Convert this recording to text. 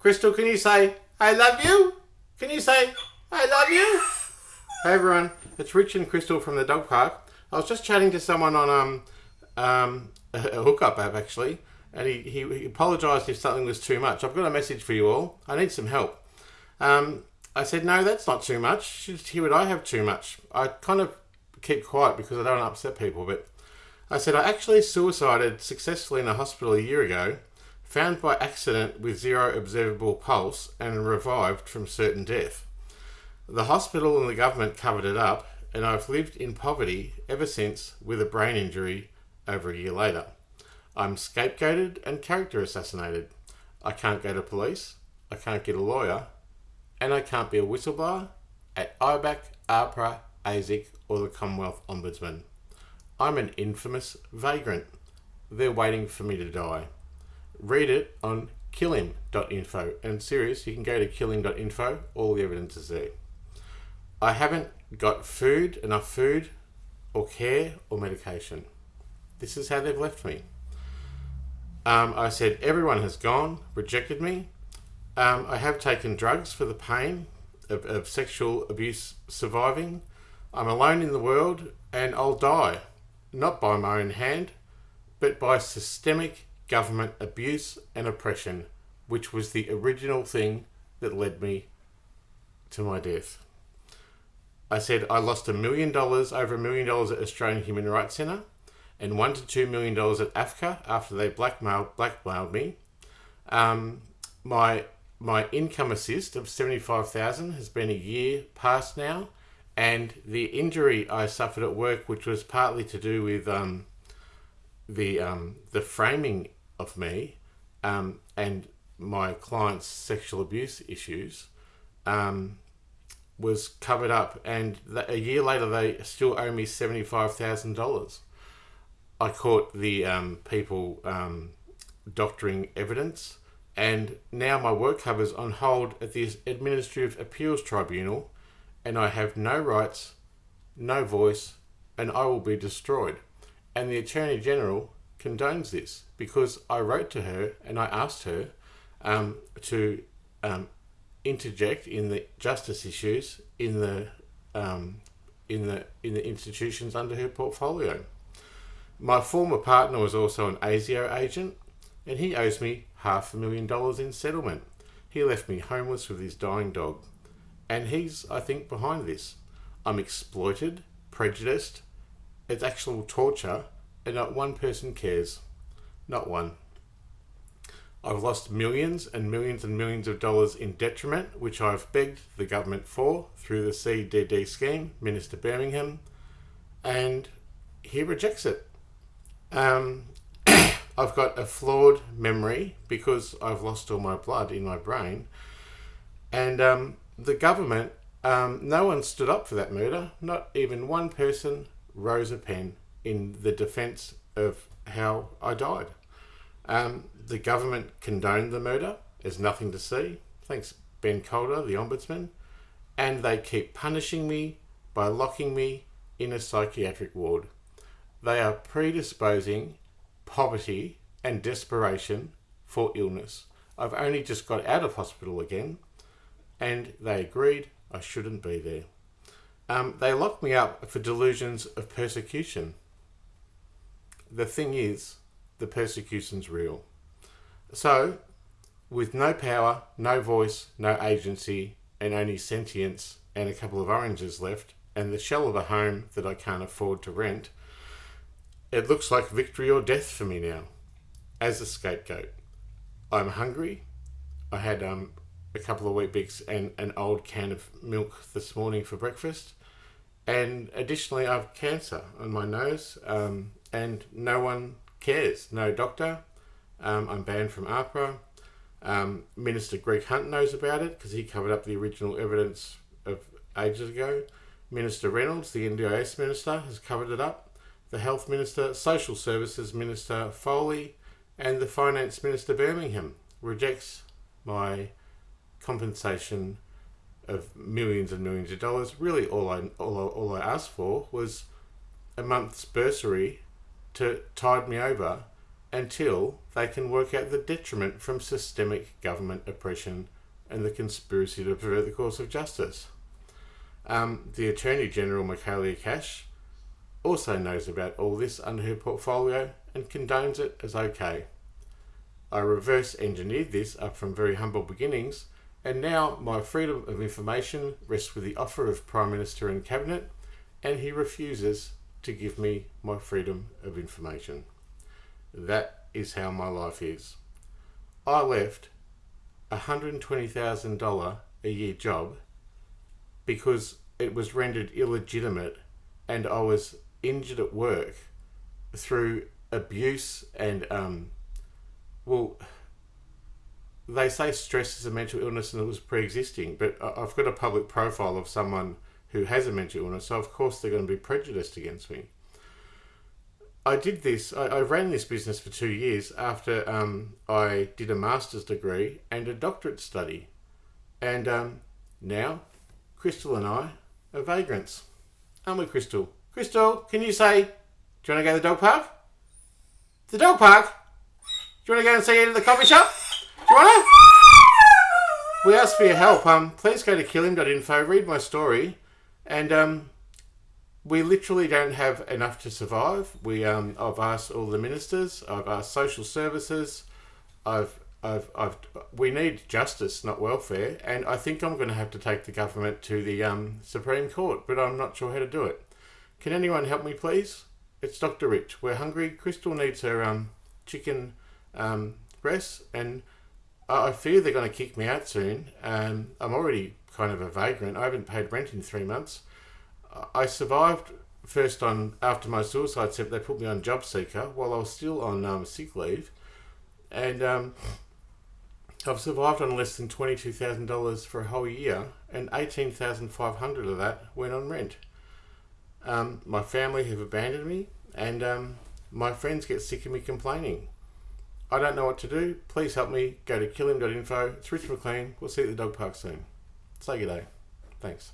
Crystal, can you say, I love you? Can you say, I love you? Hey everyone, it's Rich and Crystal from the dog park. I was just chatting to someone on um, um, a hookup app actually, and he, he, he apologised if something was too much. I've got a message for you all. I need some help. Um, I said, no, that's not too much. Hear what I have too much. I kind of keep quiet because I don't upset people, but I said, I actually suicided successfully in a hospital a year ago, found by accident with zero observable pulse, and revived from certain death. The hospital and the government covered it up, and I've lived in poverty ever since with a brain injury over a year later. I'm scapegoated and character assassinated. I can't go to police, I can't get a lawyer, and I can't be a whistleblower at IBAC, APRA, ASIC, or the Commonwealth Ombudsman. I'm an infamous vagrant. They're waiting for me to die. Read it on killim.info. And serious, you can go to killim.info, all the evidence is there. I haven't got food, enough food, or care, or medication. This is how they've left me. Um, I said, everyone has gone, rejected me. Um, I have taken drugs for the pain of, of sexual abuse surviving. I'm alone in the world and I'll die, not by my own hand, but by systemic government abuse and oppression, which was the original thing that led me to my death. I said I lost a million dollars, over a million dollars at Australian Human Rights Centre, and one to two million dollars at AFCA after they blackmailed blackmailed me. Um, my my income assist of seventy five thousand has been a year past now, and the injury I suffered at work, which was partly to do with um, the um, the framing of me um, and my client's sexual abuse issues, um, was covered up, and a year later they still owe me seventy five thousand dollars. I caught the um, people um, doctoring evidence, and now my work cover's on hold at the Administrative Appeals Tribunal, and I have no rights, no voice, and I will be destroyed. And the Attorney General condones this because I wrote to her and I asked her um, to um, interject in the justice issues in the um, in the in the institutions under her portfolio. My former partner was also an ASIO agent, and he owes me half a million dollars in settlement. He left me homeless with his dying dog, and he's, I think, behind this. I'm exploited, prejudiced, it's actual torture, and not one person cares. Not one. I've lost millions and millions and millions of dollars in detriment, which I've begged the government for through the CDD scheme, Minister Birmingham, and he rejects it. Um, I've got a flawed memory because I've lost all my blood in my brain, and um, the government, um, no one stood up for that murder. Not even one person rose a pen in the defence of how I died. Um, the government condoned the murder. There's nothing to see. Thanks, Ben Calder, the Ombudsman. And they keep punishing me by locking me in a psychiatric ward. They are predisposing poverty and desperation for illness. I've only just got out of hospital again, and they agreed I shouldn't be there. Um, they locked me up for delusions of persecution. The thing is, the persecution's real. So, with no power, no voice, no agency, and only sentience and a couple of oranges left, and the shell of a home that I can't afford to rent, it looks like victory or death for me now, as a scapegoat. I'm hungry. I had um, a couple of Weet-Bix and an old can of milk this morning for breakfast. And additionally, I have cancer on my nose, um, and no one cares. No doctor, um, I'm banned from APRA. Um, Minister Greg Hunt knows about it because he covered up the original evidence of ages ago. Minister Reynolds, the NDIS Minister, has covered it up. The Health Minister, Social Services Minister Foley, and the Finance Minister Birmingham rejects my compensation of millions and millions of dollars. Really, all I all all I asked for was a month's bursary to tide me over until they can work out the detriment from systemic government oppression and the conspiracy to pervert the course of justice. Um, the Attorney General, Michaelia Cash, also knows about all this under her portfolio and condones it as okay. I reverse engineered this up from very humble beginnings, and now my freedom of information rests with the offer of Prime Minister and Cabinet, and he refuses to give me my freedom of information. That is how my life is. I left a $120,000 a year job because it was rendered illegitimate and I was injured at work through abuse and um, well they say stress is a mental illness and it was pre-existing but i've got a public profile of someone who has a mental illness so of course they're going to be prejudiced against me i did this i, I ran this business for two years after um, i did a master's degree and a doctorate study and um, now crystal and i are vagrants aren't we crystal crystal can you say do you want to go to the dog park the dog park? Do you want to go and see it in the coffee shop? Do you want to? We asked for your help. Um, please go to killim.info, read my story, and um, we literally don't have enough to survive. We um, I've asked all the ministers, I've asked social services, I've I've, I've, we need justice, not welfare, and I think I'm going to have to take the government to the um, Supreme Court, but I'm not sure how to do it. Can anyone help me, please? it's Dr. Rich. We're hungry. Crystal needs her um, chicken um, breasts, and I fear they're going to kick me out soon. Um, I'm already kind of a vagrant. I haven't paid rent in three months. I survived first on after my suicide step. They put me on job seeker while I was still on um, sick leave, and um, I've survived on less than twenty two thousand dollars for a whole year, and eighteen thousand five hundred of that went on rent. Um, my family have abandoned me, and um, my friends get sick of me complaining. I don't know what to do. Please help me. Go to killim.info. It's Rich McLean. We'll see you at the dog park soon. Say good day. Thanks.